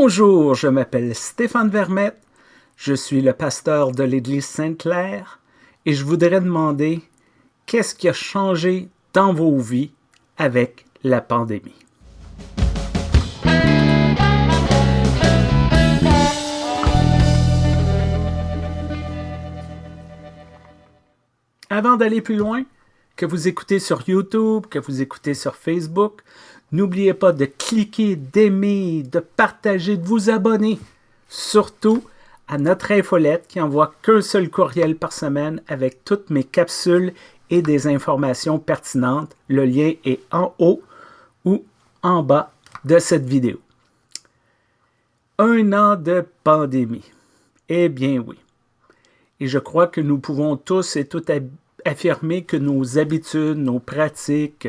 Bonjour, je m'appelle Stéphane Vermette, je suis le pasteur de l'Église Sainte-Claire et je voudrais demander qu'est-ce qui a changé dans vos vies avec la pandémie? Avant d'aller plus loin, que vous écoutez sur YouTube, que vous écoutez sur Facebook, n'oubliez pas de cliquer, d'aimer, de partager, de vous abonner. Surtout à notre infolette qui envoie qu'un seul courriel par semaine avec toutes mes capsules et des informations pertinentes. Le lien est en haut ou en bas de cette vidéo. Un an de pandémie. Eh bien oui. Et je crois que nous pouvons tous et toutes affirmer que nos habitudes, nos pratiques,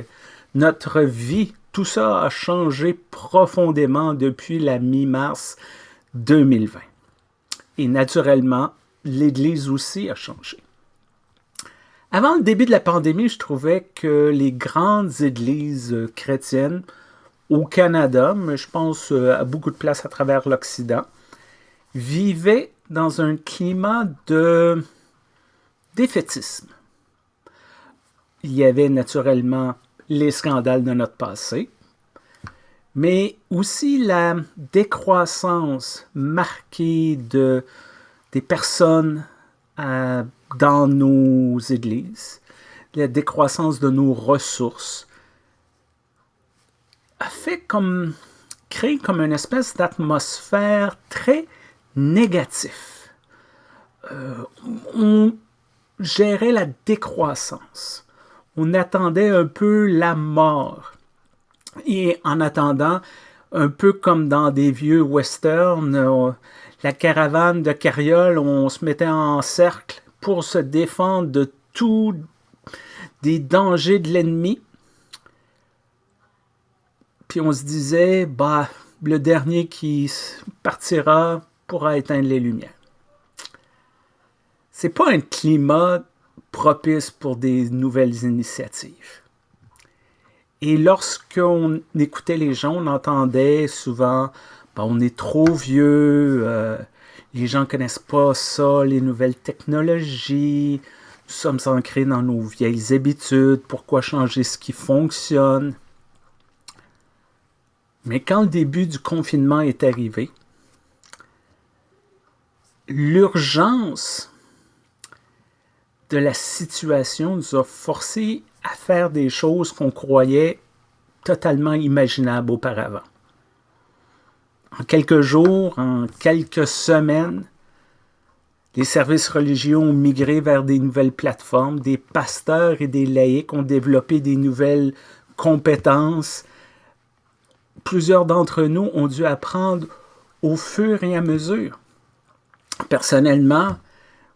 notre vie, tout ça a changé profondément depuis la mi-mars 2020. Et naturellement, l'Église aussi a changé. Avant le début de la pandémie, je trouvais que les grandes églises chrétiennes au Canada, mais je pense euh, à beaucoup de places à travers l'Occident, vivaient dans un climat de défaitisme il y avait naturellement les scandales de notre passé, mais aussi la décroissance marquée de, des personnes euh, dans nos églises, la décroissance de nos ressources, a fait comme, créé comme une espèce d'atmosphère très négative. Euh, on gérait la décroissance on attendait un peu la mort. Et en attendant, un peu comme dans des vieux westerns, euh, la caravane de carrioles, on se mettait en cercle pour se défendre de tous des dangers de l'ennemi. Puis on se disait, bah, le dernier qui partira pourra éteindre les lumières. C'est pas un climat propice pour des nouvelles initiatives. Et lorsqu'on écoutait les gens, on entendait souvent on est trop vieux, euh, les gens ne connaissent pas ça, les nouvelles technologies, nous sommes ancrés dans nos vieilles habitudes, pourquoi changer ce qui fonctionne? Mais quand le début du confinement est arrivé, l'urgence de la situation nous a forcé à faire des choses qu'on croyait totalement imaginables auparavant. En quelques jours, en quelques semaines, les services religieux ont migré vers des nouvelles plateformes, des pasteurs et des laïcs ont développé des nouvelles compétences. Plusieurs d'entre nous ont dû apprendre au fur et à mesure. Personnellement,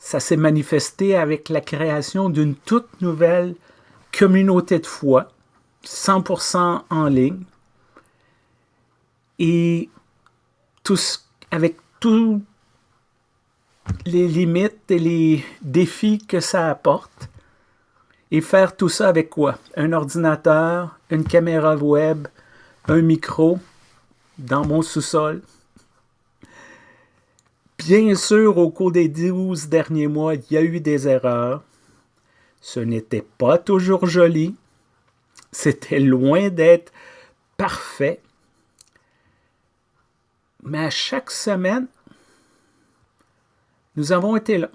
ça s'est manifesté avec la création d'une toute nouvelle communauté de foi, 100% en ligne, et tous, avec tous les limites et les défis que ça apporte, et faire tout ça avec quoi? Un ordinateur, une caméra web, un micro, dans mon sous-sol, Bien sûr, au cours des 12 derniers mois, il y a eu des erreurs. Ce n'était pas toujours joli. C'était loin d'être parfait. Mais à chaque semaine, nous avons été là.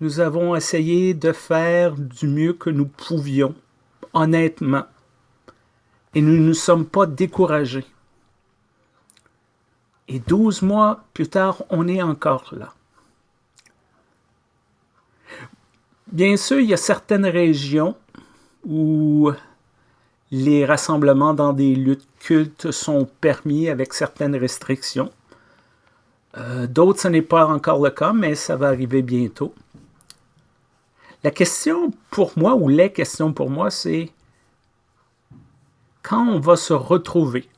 Nous avons essayé de faire du mieux que nous pouvions, honnêtement. Et nous ne nous sommes pas découragés. Et 12 mois plus tard, on est encore là. Bien sûr, il y a certaines régions où les rassemblements dans des lieux de culte sont permis avec certaines restrictions. Euh, d'autres, ce n'est pas encore le cas, mais ça va arriver bientôt. La question pour moi, ou les questions pour moi, c'est quand on va se retrouver?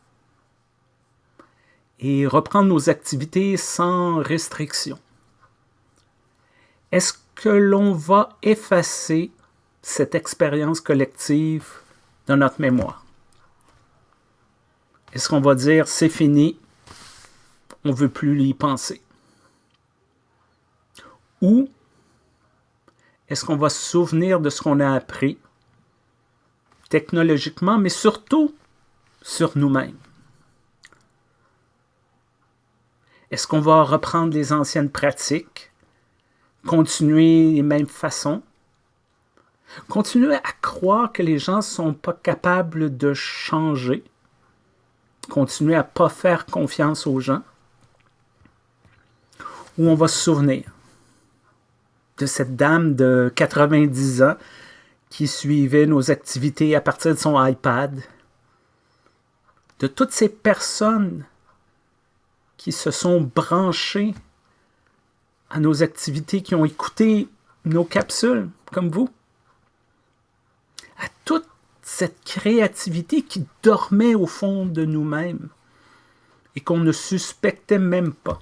Et reprendre nos activités sans restriction. Est-ce que l'on va effacer cette expérience collective dans notre mémoire? Est-ce qu'on va dire c'est fini, on ne veut plus y penser? Ou est-ce qu'on va se souvenir de ce qu'on a appris technologiquement, mais surtout sur nous-mêmes? Est-ce qu'on va reprendre les anciennes pratiques, continuer les mêmes façons, continuer à croire que les gens ne sont pas capables de changer, continuer à ne pas faire confiance aux gens, ou on va se souvenir de cette dame de 90 ans qui suivait nos activités à partir de son iPad, de toutes ces personnes qui se sont branchés à nos activités, qui ont écouté nos capsules, comme vous, à toute cette créativité qui dormait au fond de nous-mêmes et qu'on ne suspectait même pas.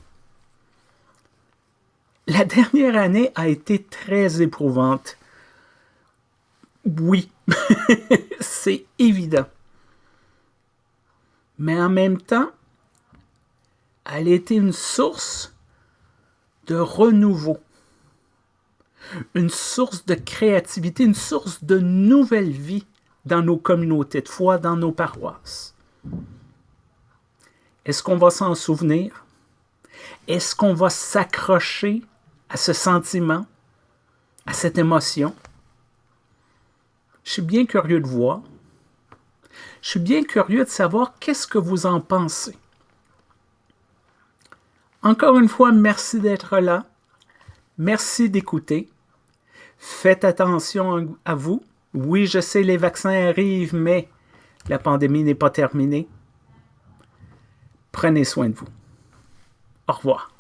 La dernière année a été très éprouvante. Oui, c'est évident. Mais en même temps, elle été une source de renouveau, une source de créativité, une source de nouvelle vie dans nos communautés de foi, dans nos paroisses. Est-ce qu'on va s'en souvenir? Est-ce qu'on va s'accrocher à ce sentiment, à cette émotion? Je suis bien curieux de voir. Je suis bien curieux de savoir qu'est-ce que vous en pensez. Encore une fois, merci d'être là. Merci d'écouter. Faites attention à vous. Oui, je sais, les vaccins arrivent, mais la pandémie n'est pas terminée. Prenez soin de vous. Au revoir.